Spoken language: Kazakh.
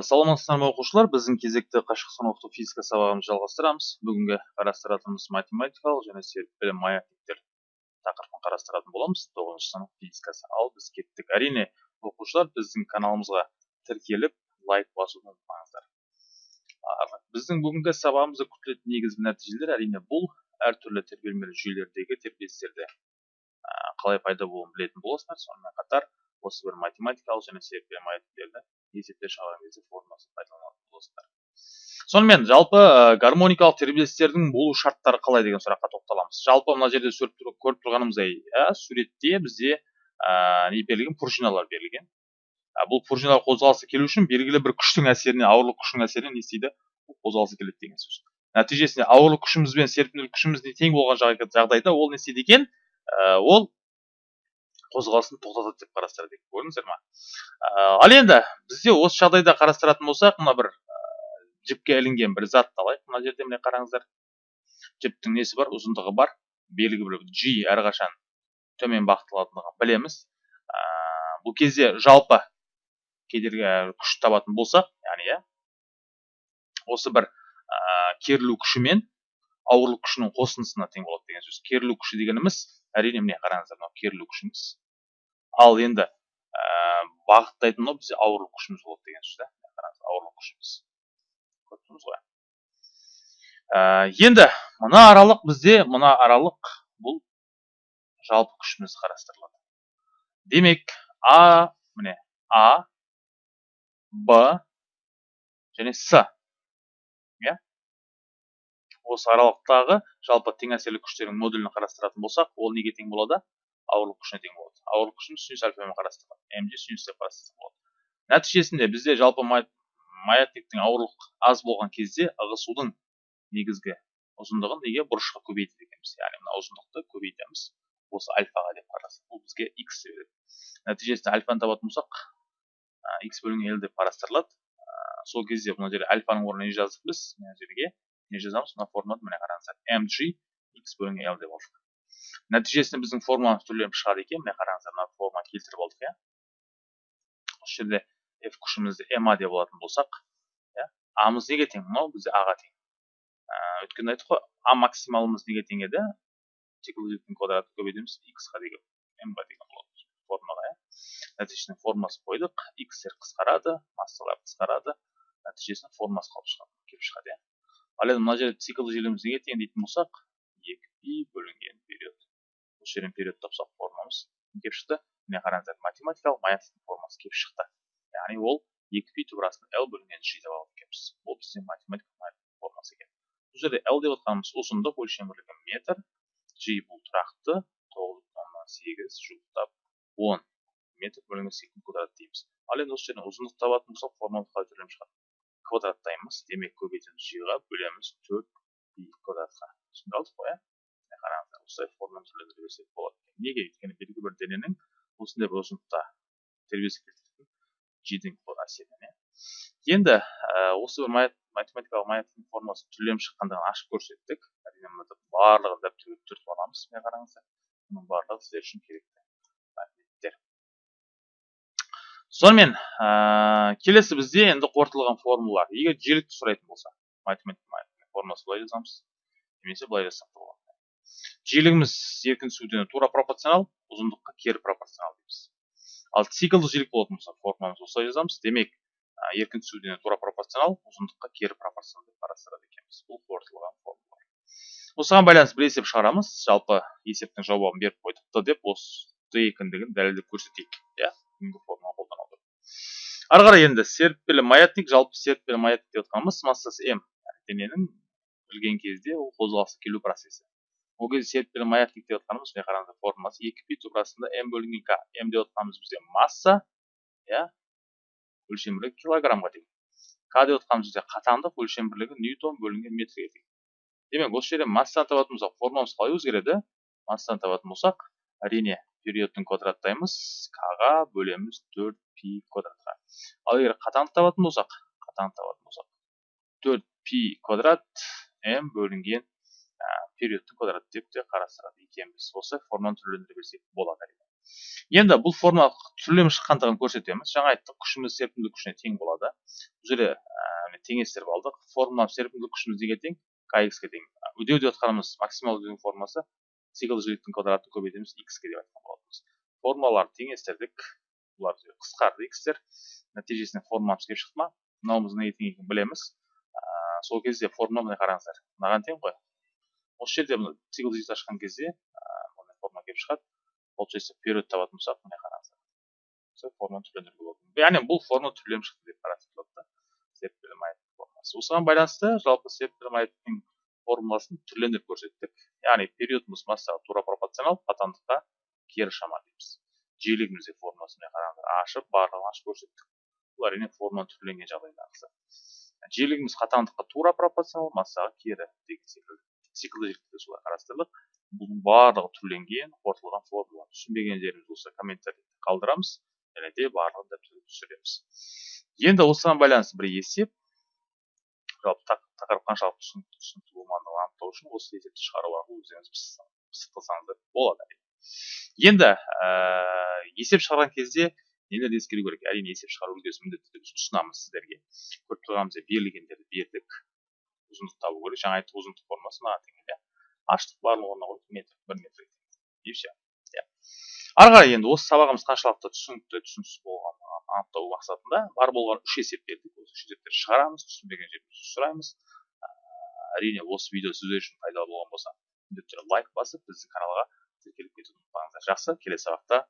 саламатсыздар ма оқушылар біздің кезекті қашықтан оқыту физика сабағымызды жалғастырамыз. Бүгінгі қарастыратынымыз математикалық және серпілі маятниктер тақырыбын қарастыратын боламыз. Тоғызыншы сынып физикасы. Ал біз кеттік. Әрине оқушылар біздің каналымызға тіркеліп лайк басуды ұмытпаңыздар. Біздің бүгінгі сабағымызда күтілетін негізгі нәтижелер әрине бұл әртүрлі тербелмелі жүйелердегі тербелістерді қалай пайда болуын білетін боласыздар. Сонымен қатар осы бір математикалық және серпе маятниктерді есепте шығарған кезде формасын пайдаланатын боласыздар сонымен жалпы гармоникалық тербелістердің болу шарттары қалай деген сұраққа тоқталамыз. Жалпы мына жерде көріп тұрғанымыздай иә суретте бізде не берілген пружиналар берілген. Бұл пружиналар қозғалысы келу үшін белгілі бір күштің әсеріне ауырлық күштің әсеріне не істейді? Қозғалысы келеді деген сөз. Нәтижесінде ауырлық күшіміз бен серпімділік күшіміз тең болған жағдайда ол не істейді екен? Ол қозғалысын тоқтатады деп қарастырады көрдіңіздер ма ал енді бізде осы жағдайда қарастыратын болсақ мына бір жіпке ілінген бір затты алайық мына жерде міне қараңыздар. Жіптің несі бар? Ұзындығы бар. Белгі бір g әрқашан төмен бағытталатындығын білеміз. Бұл кезде жалпы кедергі күш табатын болсақ яғни иә осы бір керілу күші мен ауырлық күшінің қосындысына тең болады деген сөз. Керілу күші дегеніміз әрине міне қараңыздар мынау керілу күшіміз. Ал енді ә, бағыттайтын мынау бізде ауырлық күшіміз болады деген сөз да қараңыз ауырлық күшіміз. Көріп тұрмыз ғой. Ә, енді мына аралық бізде мына аралық бұл жалпы күшіміз қарастырылады. Демек а міне а б және с. Иә? Осы аралықтағы жалпы тең әсерлі күштердің модулін қарастыратын болсақ ол неге тең болады? Ауырлық күшіне тең болады. Ауырлық күшін синус альфамен қарастырған мж синус деп қарастырсақ болады. Нәтижесінде бізде жалпы маятниктің ауырлық аз болған кезде ығысудың негізгі ұзындығын неге бұрышқа көбейтеді екенбіз яғни мына ұзындықты көбейтеміз. Осы альфаға деп қарасақ бұл бізге x береді. Нәтижесінде альфаны табатын болсақ x бөлінген l деп қарастырылады. Сол кезде мына жерде альфаның орнына не жаздық біз? Мына жерге не жазамыз? Мына формуланы міне қараңыздар. Mg x бөлінген l деп алдық. Нәтижесінде біздің формуламыз түрленіп шығады екен. Міне қараңыздар мына форма келтіріп алдық иә. Осы жерде f күшімізді ma деп алатын болсақ иә. Амыз неге тең? Мынау бізде аға тең. Өткенде айттық қой а максималымыз неге тең еді? Циклділіктің квадратын көбейтеміз x-ға деген m-ға деген болады. Формаға иә. Нәтижесінде формасын қойдық. X-тер қысқарады массалар қысқарады. Нәтижесінде формасы қалып шығады келіп шығады иә. Ал енді мына жерде цикл желіміз неге тең дейтін болсақ екі пи бөлінген. Осы жерден период тапсақ формамыз не келіп шықты міне қараңыздар математикалық маятниктің формасы келіп шықты. Яғни ол екі пи тубырасын l бөлінген g деп алып екенбіз ол біздің математикалық формасы екен. Бұл жерде l деп отқанымыз ұзындық өлшем метр g бұл тұрақты тоғыз бүтін оннан сегіз жуықтап он метр бөлінген секунд квадрат дейміз. Ал енді осы жерден ұзындық табатын болсақ формамыз қалай түрленіп шығады квадраттаймыз. Демек көбейтеміз g-ға бөлеміз төрт пи квадратқа. Түсіндік қой иә қараңыздар осылай форманы түрлендіре берсек болады. Неге? өйткені белгілі бір дененің осындай бір ұзындықта тербеліске келтіретін жидің әсерінен иә? Енді осы бір математикалық маятниктің формасы түрленіп шыққандығын ашып көрсеттік. Әрине мына барлығын дәптерге түртіп аламыз міне қараңыздар. Бұның барлығы сіздер үшін керекті мәліметтер. Сонымен ә, келесі бізде енді қорытылған формулалар. Егер жиілікті сұрайтын болса математика формуласы былай жазамыз немесе былай жазсақ болады. Жиілігіміз еркін түсу тура пропорционал ұзындыққа кері пропорционал дейміз. Ал циклдік жиілік болатын болса формуламызды осылай жазамыз. Демек еркін түсу тура пропорционал ұзындыққа кері пропорционал деп қарастырады екенбіз. Бұл қорытылған формула. Осыған байланысты бір есеп шығарамыз. Жалпы есептің жауабын беріп қойдық деп осы екендігін дәлелдеп көрсетейік иә бүгінгі формула отырып ары қарай енді серіппелі маятник жалпы серіппелі маятник деп отқанымыз массасы м дененің білген кезде ол қозғалысы келу процесі. Ол кезде серппелі маятник деп жатқанымыз міне қараңыздар формуласы екі пи тубырасында м бөлінген к м деп жатқанымыз бізде масса иә өлшем бірлігі килограммға тең к деп жатқанымыз бізде қатаңдық өлшем бірлігі ньютон бөлінген метрге тең демек осы жерде массаны табатын болсақ формуламыз қалай өзгереді массаны табатын болсақ әрине периодтың квадраттаймыз к-ға бөлеміз төрт пи квадратқа ал егер қатаңды табатын болсақ қатаңды табатын болсақ төрт пи квадрат м бөлінген периодтың квадраты деп те қарастырады екенбіз осы форманы түрлендіре берсек болады әрине енді бұл формула түрленіп шыққандығын көрсетеміз жаңа айттық күшіміз серпімділік күшіне тең болады бұл жерде ә, теңестіріп алдық формула серпімділік күшіміз неге тең kx ге тең үдеу деп жатқанымыз максимал үдеудің формуласы циклді жиіліктің квадратын көбейтеміз x ге деп айтқан болатынбыз формулаларды теңестірдік бұлар қысқарды xтер нәтижесінде формуламыз келіп шықты ма мынауымыз неге тең екенін білеміз ә, сол кезде формула міне қараңыздар мынаған тең ғой осы жерде циклді жиілікті ашқан кезде мындай формула келіп шығады. Получается период табатын болсақ міне қараңыздар. Форманы түрлендіруге болады яғни бұл форма түрленіп шықты деп қарастырылады да серпілім формуласы осыған байланысты жалпы серпілім айттың формуласын түрлендіріп көрсеттік. Яғни периодымыз массаға тура пропорционал қатаңдыққа кері шама дейміз. Жиілігімізде міне қараңыздар ашып барлығын ашып көрсеттік. Бұл әрине форма түрленген жағдайдағысы жиілігіміз қатаңдыққа тура пропорционал массаға кері деген секілді. Циклды солай қарастырдық бұның барлығы түрленген қорытылған формула түсінбеген жеріміз болса комментарийде қалдырамыз және де барлығын дәптерге түсіреміз. Енді осыған байланысты бір есеп жалпы тақырып қаншалықты түсінікті болмағандығын анықтау үшін осы есепті шығару арқылы өздеріңіз пысықтасаңыздар болады. Енді ә, есеп шығарған кезде нелерді ескеру керек? Әрине есеп шығару үлгісі міндетті түрде ұсынамыз сіздерге. Көріп тұрғанымыздай берілгендерді бердік. Ұзындық табу керек. Жаңа айттық ұзындық формасы мынаған тең иә аштық барлығы орнына қойдық метр бір метр и все иә. Ары қарай енді осы сабағымыз қаншалықты түсінікті түсініксіз болғанын анықтау мақсатында бар болған үш есеп бердік осы үш есептерді шығарамыз түсінбеген жерімізді сұраймыз. Әрине осы видео сіздер үшін пайдалы болған болса міндетті түрде лайк басып біздің каналға тіркеліп кетуді ұмытпаңыздар. Жақсы келесі сабақта